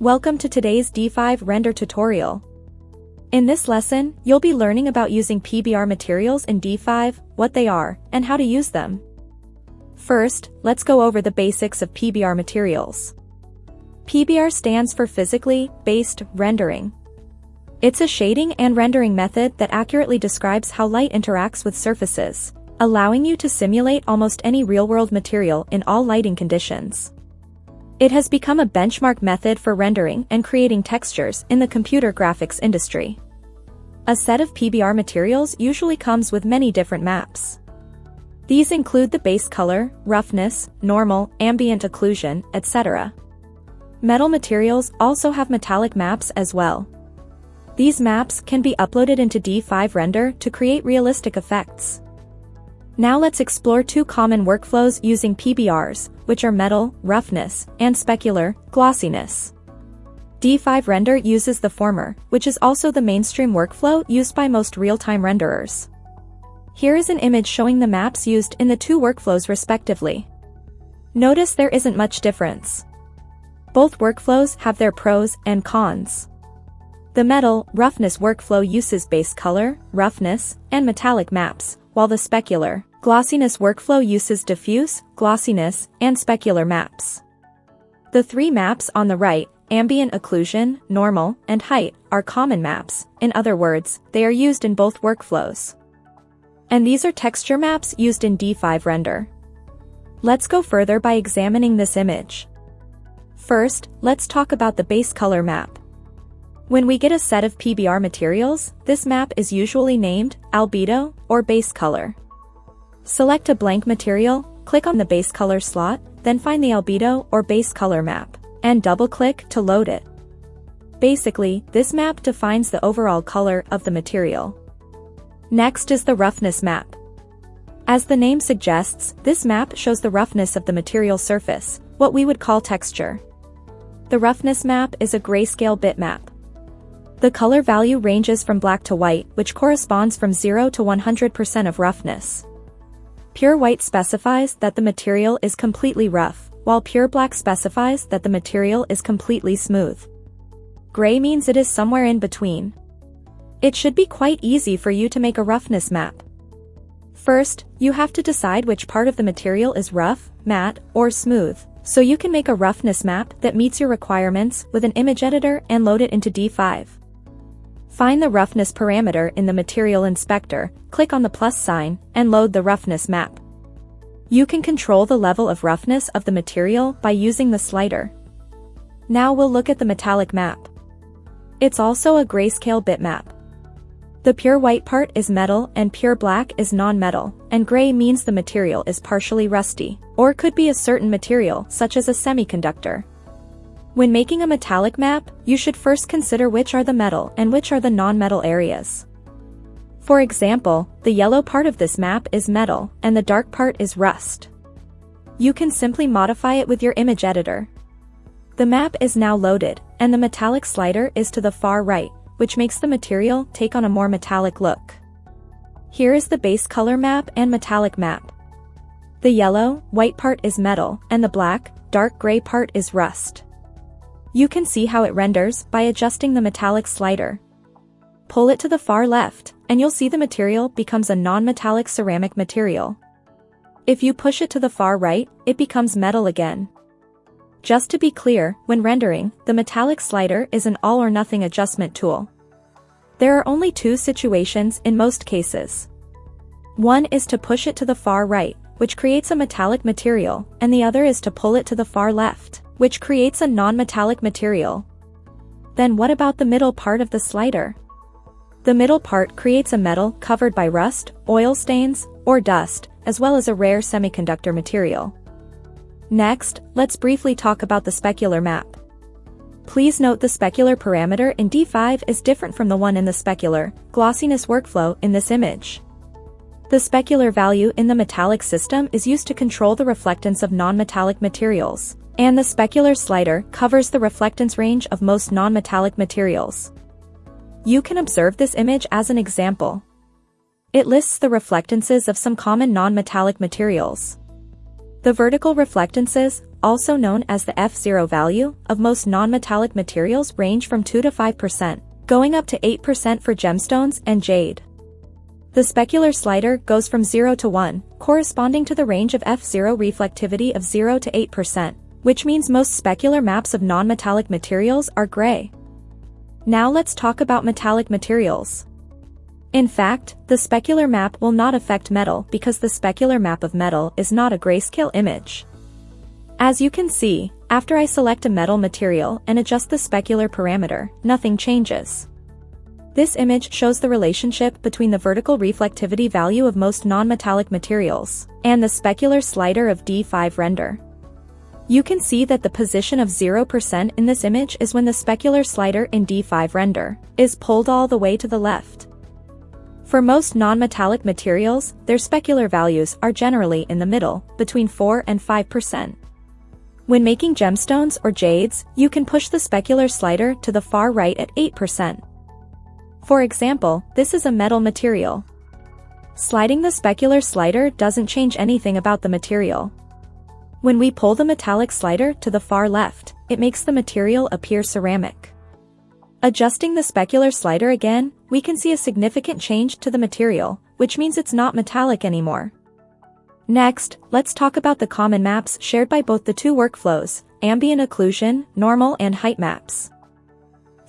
Welcome to today's D5 render tutorial. In this lesson, you'll be learning about using PBR materials in D5, what they are, and how to use them. First, let's go over the basics of PBR materials. PBR stands for Physically Based Rendering. It's a shading and rendering method that accurately describes how light interacts with surfaces, allowing you to simulate almost any real-world material in all lighting conditions. It has become a benchmark method for rendering and creating textures in the computer graphics industry. A set of PBR materials usually comes with many different maps. These include the base color, roughness, normal, ambient occlusion, etc. Metal materials also have metallic maps as well. These maps can be uploaded into D5 Render to create realistic effects. Now let's explore two common workflows using PBRs, which are metal, roughness, and specular, glossiness. D5 Render uses the former, which is also the mainstream workflow used by most real-time renderers. Here is an image showing the maps used in the two workflows respectively. Notice there isn't much difference. Both workflows have their pros and cons. The metal, roughness workflow uses base color, roughness, and metallic maps, while the specular, glossiness workflow uses diffuse, glossiness, and specular maps. The three maps on the right, ambient occlusion, normal, and height, are common maps, in other words, they are used in both workflows. And these are texture maps used in D5 Render. Let's go further by examining this image. First, let's talk about the base color map. When we get a set of PBR materials, this map is usually named albedo or base color. Select a blank material, click on the base color slot, then find the albedo or base color map, and double-click to load it. Basically, this map defines the overall color of the material. Next is the roughness map. As the name suggests, this map shows the roughness of the material surface, what we would call texture. The roughness map is a grayscale bitmap. The color value ranges from black to white, which corresponds from 0 to 100% of roughness. Pure white specifies that the material is completely rough, while pure black specifies that the material is completely smooth. Gray means it is somewhere in between. It should be quite easy for you to make a roughness map. First, you have to decide which part of the material is rough, matte, or smooth, so you can make a roughness map that meets your requirements with an image editor and load it into D5. Find the roughness parameter in the Material Inspector, click on the plus sign, and load the roughness map. You can control the level of roughness of the material by using the slider. Now we'll look at the metallic map. It's also a grayscale bitmap. The pure white part is metal and pure black is non-metal, and gray means the material is partially rusty, or could be a certain material such as a semiconductor. When making a metallic map, you should first consider which are the metal and which are the non-metal areas. For example, the yellow part of this map is metal, and the dark part is rust. You can simply modify it with your image editor. The map is now loaded, and the metallic slider is to the far right, which makes the material take on a more metallic look. Here is the base color map and metallic map. The yellow, white part is metal, and the black, dark gray part is rust. You can see how it renders by adjusting the metallic slider. Pull it to the far left, and you'll see the material becomes a non-metallic ceramic material. If you push it to the far right, it becomes metal again. Just to be clear, when rendering, the metallic slider is an all-or-nothing adjustment tool. There are only two situations in most cases. One is to push it to the far right, which creates a metallic material, and the other is to pull it to the far left which creates a non-metallic material. Then what about the middle part of the slider? The middle part creates a metal covered by rust, oil stains, or dust, as well as a rare semiconductor material. Next, let's briefly talk about the specular map. Please note the specular parameter in D5 is different from the one in the specular, glossiness workflow in this image. The specular value in the metallic system is used to control the reflectance of non-metallic materials and the specular slider covers the reflectance range of most non-metallic materials. You can observe this image as an example. It lists the reflectances of some common non-metallic materials. The vertical reflectances, also known as the F0 value, of most non-metallic materials range from 2 to 5%, going up to 8% for gemstones and jade. The specular slider goes from 0 to 1, corresponding to the range of F0 reflectivity of 0 to 8%, which means most specular maps of non-metallic materials are gray. Now let's talk about metallic materials. In fact, the specular map will not affect metal because the specular map of metal is not a grayscale image. As you can see, after I select a metal material and adjust the specular parameter, nothing changes. This image shows the relationship between the vertical reflectivity value of most non-metallic materials and the specular slider of D5 render. You can see that the position of 0% in this image is when the specular slider in D5 render is pulled all the way to the left. For most non-metallic materials, their specular values are generally in the middle, between 4 and 5%. When making gemstones or jades, you can push the specular slider to the far right at 8%. For example, this is a metal material. Sliding the specular slider doesn't change anything about the material. When we pull the metallic slider to the far left, it makes the material appear ceramic. Adjusting the specular slider again, we can see a significant change to the material, which means it's not metallic anymore. Next, let's talk about the common maps shared by both the two workflows, ambient occlusion, normal and height maps.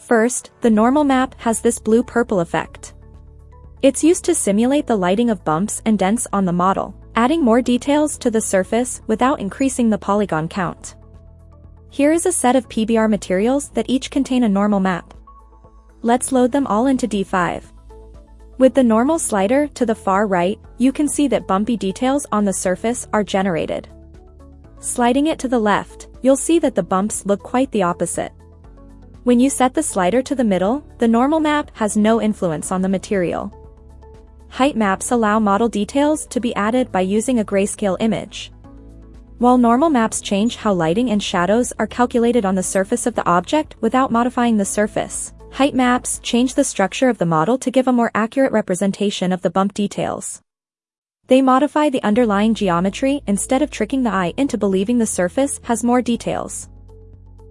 First, the normal map has this blue-purple effect. It's used to simulate the lighting of bumps and dents on the model, adding more details to the surface without increasing the polygon count. Here is a set of PBR materials that each contain a normal map. Let's load them all into D5. With the normal slider to the far right, you can see that bumpy details on the surface are generated. Sliding it to the left, you'll see that the bumps look quite the opposite. When you set the slider to the middle, the normal map has no influence on the material. Height maps allow model details to be added by using a grayscale image. While normal maps change how lighting and shadows are calculated on the surface of the object without modifying the surface, Height maps change the structure of the model to give a more accurate representation of the bump details. They modify the underlying geometry instead of tricking the eye into believing the surface has more details.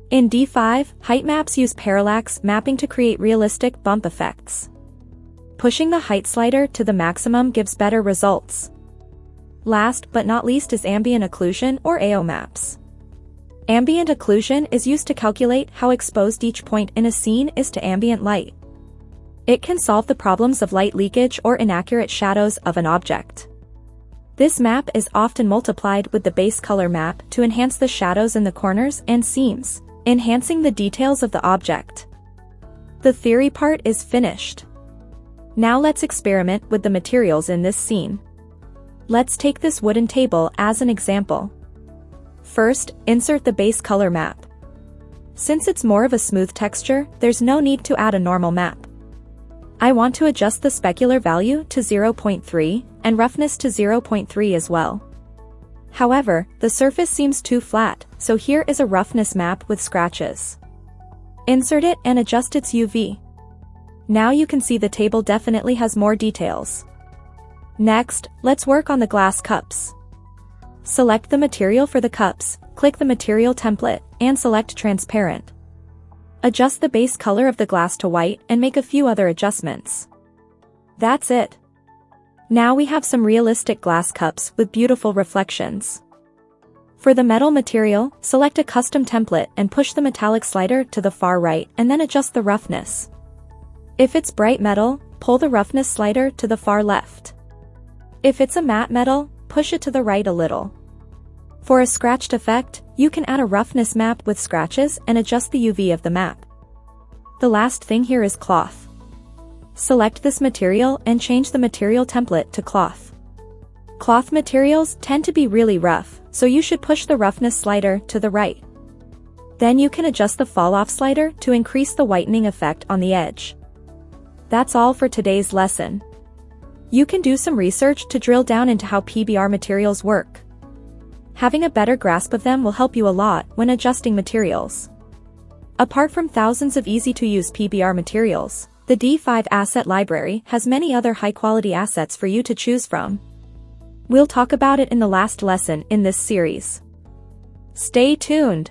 In D5, height maps use parallax mapping to create realistic bump effects. Pushing the height slider to the maximum gives better results. Last but not least is ambient occlusion or AO maps. Ambient occlusion is used to calculate how exposed each point in a scene is to ambient light. It can solve the problems of light leakage or inaccurate shadows of an object. This map is often multiplied with the base color map to enhance the shadows in the corners and seams, enhancing the details of the object. The theory part is finished. Now let's experiment with the materials in this scene. Let's take this wooden table as an example. First, insert the base color map. Since it's more of a smooth texture, there's no need to add a normal map. I want to adjust the specular value to 0.3 and roughness to 0.3 as well. However, the surface seems too flat, so here is a roughness map with scratches. Insert it and adjust its UV. Now you can see the table definitely has more details. Next, let's work on the glass cups. Select the material for the cups, click the material template, and select transparent. Adjust the base color of the glass to white and make a few other adjustments. That's it. Now we have some realistic glass cups with beautiful reflections. For the metal material, select a custom template and push the metallic slider to the far right and then adjust the roughness. If it's bright metal, pull the roughness slider to the far left. If it's a matte metal, push it to the right a little. For a scratched effect, you can add a roughness map with scratches and adjust the UV of the map. The last thing here is cloth. Select this material and change the material template to cloth. Cloth materials tend to be really rough, so you should push the roughness slider to the right. Then you can adjust the fall-off slider to increase the whitening effect on the edge. That's all for today's lesson. You can do some research to drill down into how PBR materials work. Having a better grasp of them will help you a lot when adjusting materials. Apart from thousands of easy-to-use PBR materials, the D5 Asset Library has many other high-quality assets for you to choose from. We'll talk about it in the last lesson in this series. Stay tuned.